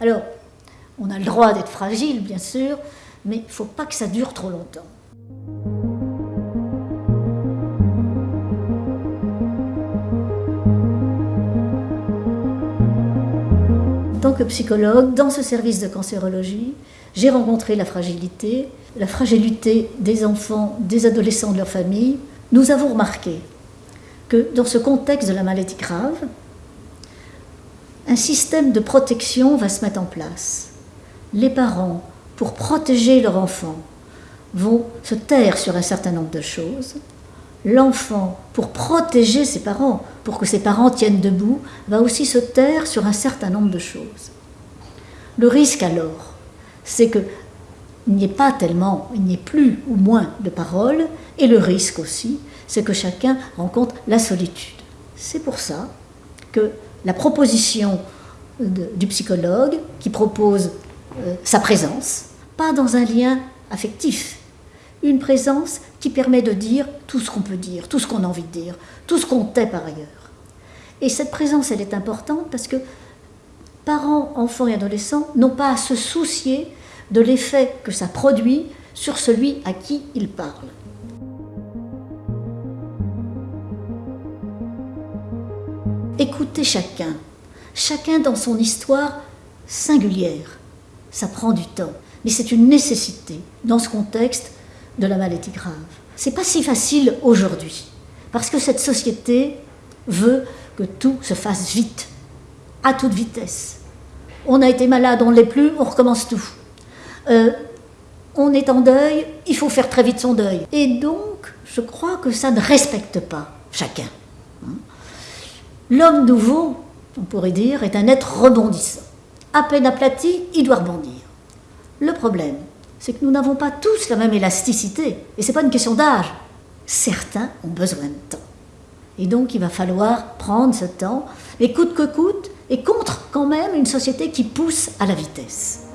Alors, on a le droit d'être fragile, bien sûr, mais il ne faut pas que ça dure trop longtemps. En tant que psychologue, dans ce service de cancérologie, j'ai rencontré la fragilité, la fragilité des enfants, des adolescents de leur famille. Nous avons remarqué que dans ce contexte de la maladie grave, un système de protection va se mettre en place. Les parents, pour protéger leur enfant, vont se taire sur un certain nombre de choses. L'enfant, pour protéger ses parents, pour que ses parents tiennent debout, va aussi se taire sur un certain nombre de choses. Le risque alors, c'est qu'il n'y ait pas tellement, il n'y ait plus ou moins de paroles, et le risque aussi, c'est que chacun rencontre la solitude. C'est pour ça que la proposition du psychologue qui propose euh, sa présence, pas dans un lien affectif, une présence qui permet de dire tout ce qu'on peut dire, tout ce qu'on a envie de dire, tout ce qu'on tait par ailleurs. Et cette présence, elle est importante parce que parents, enfants et adolescents n'ont pas à se soucier de l'effet que ça produit sur celui à qui ils parlent. Écoutez chacun, chacun dans son histoire singulière. Ça prend du temps, mais c'est une nécessité dans ce contexte de la maladie grave. C'est pas si facile aujourd'hui, parce que cette société veut que tout se fasse vite, à toute vitesse. On a été malade, on ne l'est plus, on recommence tout. Euh, on est en deuil, il faut faire très vite son deuil. Et donc, je crois que ça ne respecte pas chacun. L'homme nouveau, on pourrait dire, est un être rebondissant. À peine aplati, il doit rebondir. Le problème, c'est que nous n'avons pas tous la même élasticité. Et ce n'est pas une question d'âge. Certains ont besoin de temps. Et donc il va falloir prendre ce temps, et coûte que coûte, et contre quand même une société qui pousse à la vitesse.